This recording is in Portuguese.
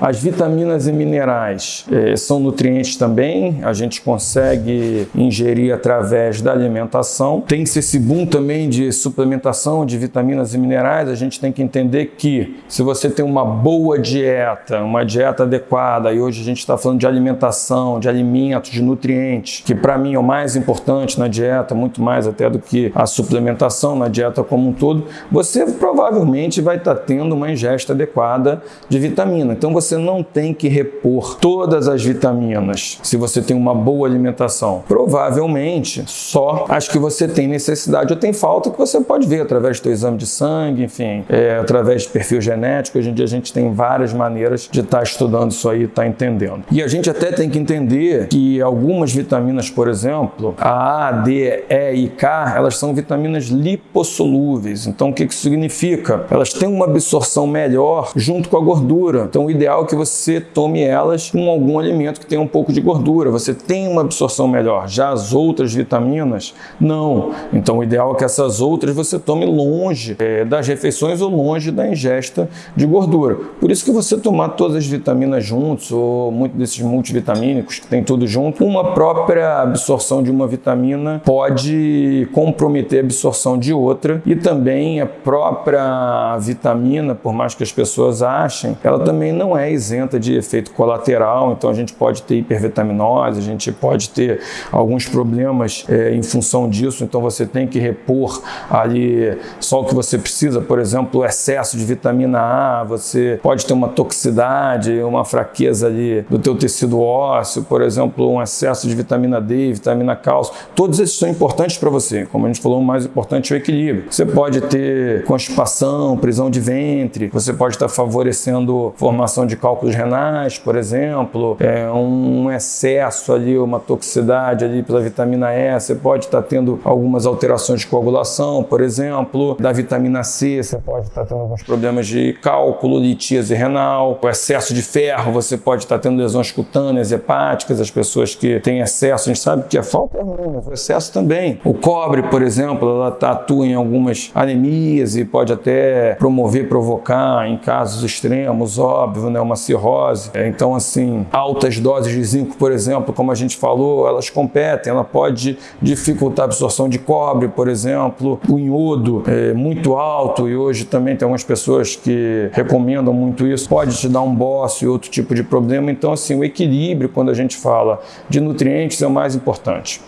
As vitaminas e minerais eh, são nutrientes também, a gente consegue ingerir através da alimentação. Tem-se esse boom também de suplementação de vitaminas e minerais, a gente tem que entender que se você tem uma boa dieta, uma dieta adequada, e hoje a gente está falando de alimentação, de alimentos, de nutrientes, que para mim é o mais importante na dieta, muito mais até do que a suplementação na dieta como um todo, você provavelmente vai estar tá tendo uma ingesta adequada de vitamina. Então você não tem que repor todas as vitaminas se você tem uma boa alimentação. Provavelmente só as que você tem necessidade ou tem falta que você pode ver através do seu exame de sangue, enfim, é, através de perfil genético. Hoje em dia a gente tem várias maneiras de estar tá estudando isso aí, estar tá entendendo. E a gente até tem que entender que algumas vitaminas, por exemplo, a A, D, E e K, elas são vitaminas lipossolúveis. Então o que isso significa? Elas têm uma absorção melhor junto com a gordura. Então o ideal que você tome elas com algum alimento que tenha um pouco de gordura. Você tem uma absorção melhor. Já as outras vitaminas, não. Então o ideal é que essas outras você tome longe é, das refeições ou longe da ingesta de gordura. Por isso que você tomar todas as vitaminas juntos ou muito desses multivitamínicos que tem tudo junto, uma própria absorção de uma vitamina pode comprometer a absorção de outra e também a própria vitamina, por mais que as pessoas achem, ela também não é isenta de efeito colateral, então a gente pode ter hipervitaminose, a gente pode ter alguns problemas é, em função disso, então você tem que repor ali só o que você precisa, por exemplo, o excesso de vitamina A, você pode ter uma toxicidade, uma fraqueza ali do teu tecido ósseo, por exemplo, um excesso de vitamina D, vitamina cálcio, todos esses são importantes para você, como a gente falou, o mais importante é o equilíbrio. Você pode ter constipação, prisão de ventre, você pode estar favorecendo formação de cálculos renais, por exemplo, é, um excesso ali, uma toxicidade ali pela vitamina E, você pode estar tendo algumas alterações de coagulação, por exemplo, da vitamina C, você pode estar tendo alguns problemas de cálculo, litíase renal, o excesso de ferro, você pode estar tendo lesões cutâneas, hepáticas, as pessoas que têm excesso, a gente sabe que a falta é ruim, mas o excesso também. O cobre, por exemplo, ela atua em algumas anemias e pode até promover, provocar, em casos extremos, óbvio, né, uma cirrose. É, então, assim, altas doses de zinco, por exemplo, como a gente falou, elas competem, ela pode dificultar a absorção de cobre, por exemplo, o iodo é muito alto e hoje também tem algumas pessoas que recomendam muito isso, pode te dar um bócio e outro tipo de problema. Então, assim, o equilíbrio, quando a gente fala de nutrientes, é o mais importante.